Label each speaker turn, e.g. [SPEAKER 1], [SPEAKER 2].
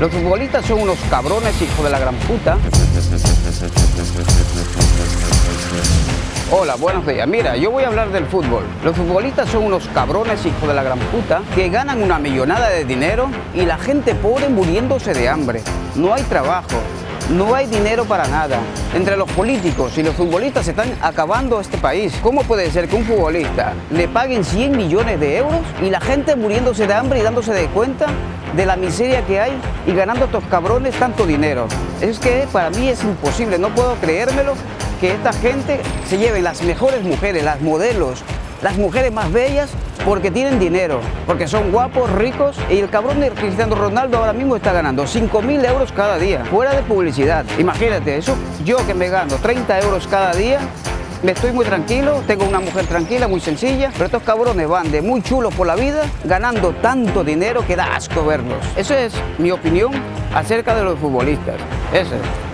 [SPEAKER 1] Los futbolistas son unos cabrones, hijos de la gran puta. Hola, buenos días. Mira, yo voy a hablar del fútbol. Los futbolistas son unos cabrones, hijos de la gran puta, que ganan una millonada de dinero y la gente pobre muriéndose de hambre. No hay trabajo, no hay dinero para nada. Entre los políticos y los futbolistas se están acabando este país. ¿Cómo puede ser que un futbolista le paguen 100 millones de euros y la gente muriéndose de hambre y dándose de cuenta de la miseria que hay y ganando estos cabrones tanto dinero? Es que para mí es imposible, no puedo creérmelo que esta gente se lleve las mejores mujeres, las modelos, las mujeres más bellas porque tienen dinero, porque son guapos, ricos y el cabrón de Cristiano Ronaldo ahora mismo está ganando 5 mil euros cada día, fuera de publicidad. Imagínate, eso yo que me gano 30 euros cada día, me estoy muy tranquilo, tengo una mujer tranquila, muy sencilla, pero estos cabrones van de muy chulos por la vida, ganando tanto dinero que da asco verlos. Esa es mi opinión acerca de los futbolistas. Esa es.